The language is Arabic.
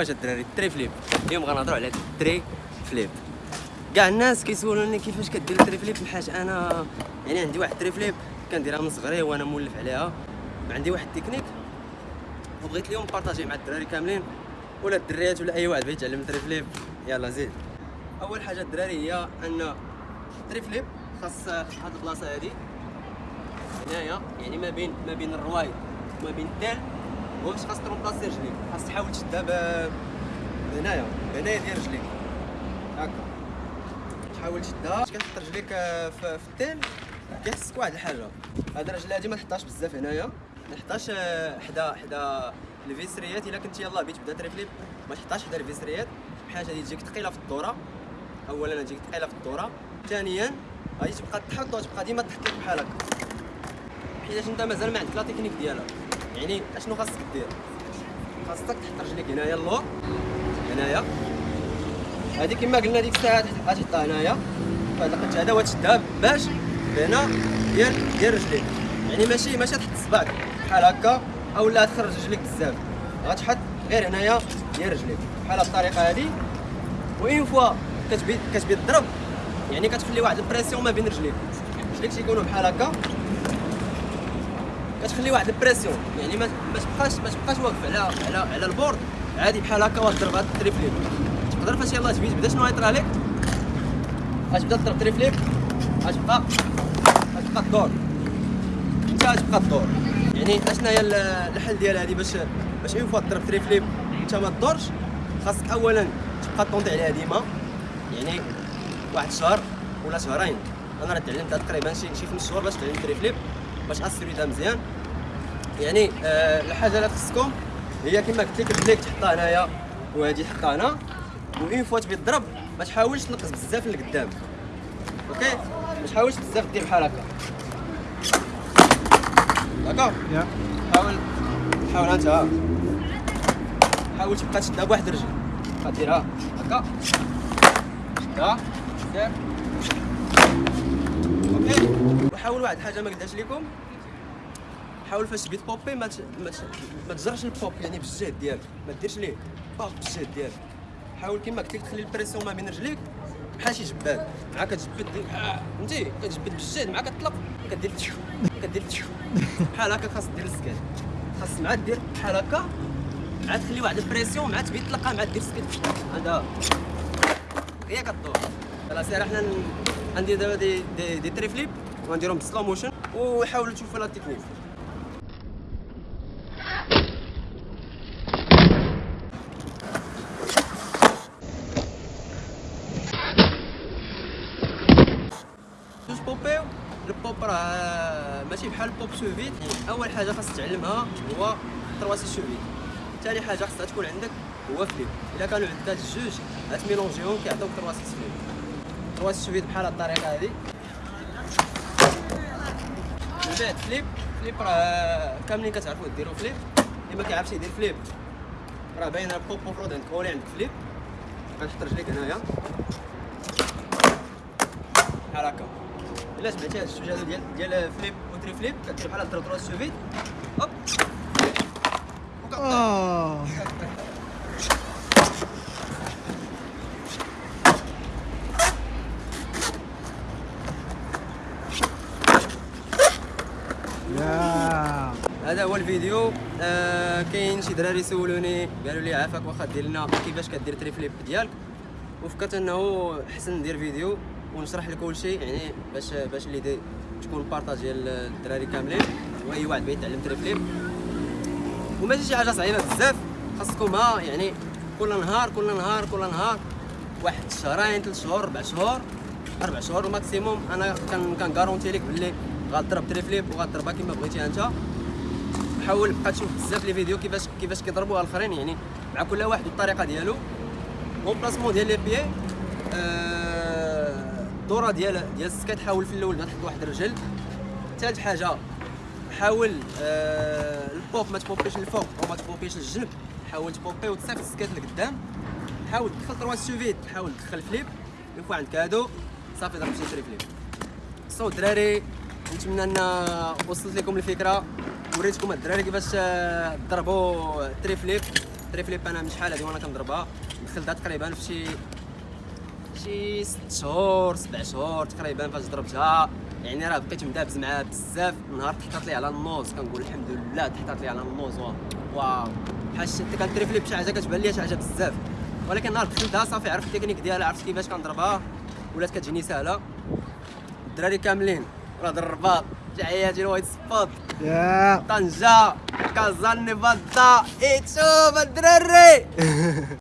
واش الدراري؟ ال tre flip. اليوم غنهضروا على ال tre flip. كاع الناس كيسولوني كيفاش كدير ال tre flip حيت أنا يعني عندي واحد ال tre flip كنديرها من صغري وأنا مولف عليها. عندي واحد التكنيك وبغيت اليوم partager مع الدراري كاملين ولا الدريات ولا أي واحد بغى يتعلم ال tre flip. يلا زيد. أول حاجة الدراري هي أن ال tre flip خاص هاد البلاصة هادي. هنايا يعني ما بين ما بين الروايد وما بين الدال. باش خاص ترومبلاسي رجليك خاص تحاول تشدها هنايا هنايا ديال رجليك هكا. تحاول تشدها كتحط رجليك في, في الدال كيحسك واحد الحاجة. هاد الرجل هادي ما تحطهاش بزاف هنايا. ما تحطهاش حدا حدا الفيسريات. إلا كنت يلاه بغيت تبدأ تريفليب ما تحطهاش حدا الفيسريات. بحال هادي تجيك ثقيله في الدورة. اولا تجيك ثقيله في الدورة. ثانيا غادي تبقى تحط وتبقى ديما تحط لك بحال هكا حيت أنت مازال ما عندك la technique ديالها. يعني أشنو خاصك دير؟ خاصك تحط رجليك هنايا اللور هنايا. هذه كما قلنا ديك الساعة غتحطها هنايا. فهاد القنت هذا وتشدها باش هنا ديال ديال رجليك. يعني ماشي ماشي تحط صباعك بحال هكا أو لا تخرج رجليك بزاف. غتحط غير هنايا ديال رجليك. بحال بالطريقة هذه une fois كتبي كتبي تضرب يعني كتخلي واحد ال pression ما بين رجليك. رجليك تيكونوا بحال هكا؟ كتخلي واحد ال pression. يعني ما تبقاش ما تبقاش واقف على على على ال board. عادي بحال هكا وتضرب هاد ال tre flip تقدر فاش يلاه تبي تبدا شنو غيطرى لك غتبدا تضرب tre flip غتبقى غتبقى تدور انت غتبقى تدور يعني اشنا هي الحل ديال هادي باش باش une fois تضرب tre flip انت ما تدورش خاصك اولا تبقى tenter عليها ديما. يعني واحد الشهر ولا شهرين. أنا راه تعلمت تقريبا شي شي خمس شهور باش تعلم tre flip باش اسيريتها مزيان. يعني آه الحاجة اللي خصكم هي كما قلت لك رجليك تحطها هنايا وهادي تحطها هنا une fois تبي تضرب ما تحاولش تنقص بزاف لقدام okay؟ ما تحاولش بزاف دير بحال هكا. d'accord حاول حاول انت حاول تبقى تشدها بواحد الرجل. بقى ديرها. هكا. شدها. دير okay؟ وحاول واحد الحاجة ما قلتهاش لكم حاول فاش تبي تبوبي ما ما تجرش البوب يعني بالجهد ديالك. ما ديرش ليه. بوب بالجهد ديالك. حاول كما قلت لك تخلي ال pression ما بين رجليك. بحال شي جباد. مع كتجبد دير فهمتي؟ كتجبد بالجهد مع كتطلق. كدير كدير بحال هكا خاص دير ال skate خاص مع دير بحال هكا. مع تخلي واحد ال pression مع تبي تطلقها مع دير skate هذا. هي كدور خلاص حنا غندير دابا des des, des tre flip وغنديرهم ب slow motion وحاولوا تشوفوا la technique بوبيو البوب راه ماشي بحال ال pop shove it أول حاجة خاص تعلمها هو trois six shove it ثاني حاجة خاصها تكون عندك هو flip إلا كانوا عندك هاد الجوج غتميلونجيهم كيعطيوك ترواسي سوفيت ترواسي سوفيت بحال هاد الطريقة هادي. بعد flip flip راه كاملين كتعرفوا ديروا flip. اللي ما كيعرفش يدير flip. راه باينه البوب المفروض عندك هو اللي عندك flip. غنحط رجليك هنايا بحال هكا الا جمعتي هاد هادو ديال ديال flip و tre flip كدير بحال هاد trois shove it هوب. هذا هو الفيديو. آه كاين شي دراري سولوني قالوا لي عافاك واخا دير لنا كيفاش كدير tre flip ديالك؟ وفكرت انه حسن ندير فيديو ونشرح لك كل شيء يعني باش باش اللي تكون partage ديال الدراري كاملين وأي واحد بغى يتعلم tre flip وماشي شي حاجة صعيبة بزاف خاصكم يعني كل نهار كل نهار كل نهار واحد شهرين ثلاث شهور أربع شهور أربع شهور maximum أنا كان كنغارونتي لك باللي غتضرب tre flip وغتضربها كما بغيتي أنت. حاول بقى تشوف بزاف les vidéos كيفاش كيفاش كيضربوها الآخرين يعني مع كل واحد بالطريقة ديالو. placement ديال les pieds الدوره آه، ديال ديال ال skate حاول في الأول تحط واحد الرجل. ثالث حاجة حاول آه البوب ما تبوبيش الفوق ما تبوبيش الجنب. حاول تبوبي وتصيفط ال skate لقدام. حاول تدخل trois shove it حاول تدخل flip. une fois عندك هادو صافي ضربتي tre flip so الدراري نتمنى ان وصلت لكم الفكرة. وريتكم الدراري كيفاش ضربوا tre flip ال tre flip أنا من شحال هادي وأنا كنضربها. دخلتها تقريبا في شي شي ست شهور سبع شهور تقريبا فاش ضربتها. يعني راه بقيت مدابز معاها بزاف. نهار تحطات لي على ال nose كنقول الحمد لله تحطات لي على ال nose. wow. بحال شتي كن tre flip شي حاجة كتبان لي شي حاجة بزاف. ولكن نهار دخلتها صافي عرفت التكنيك ديالها عرفت كيفاش كنضربها. ولات كتجيني سهلة. الدراري كاملين. راه الرباط تحياتي لوايت سبوت طنجة كازان نيفادا ايتشوف الدراري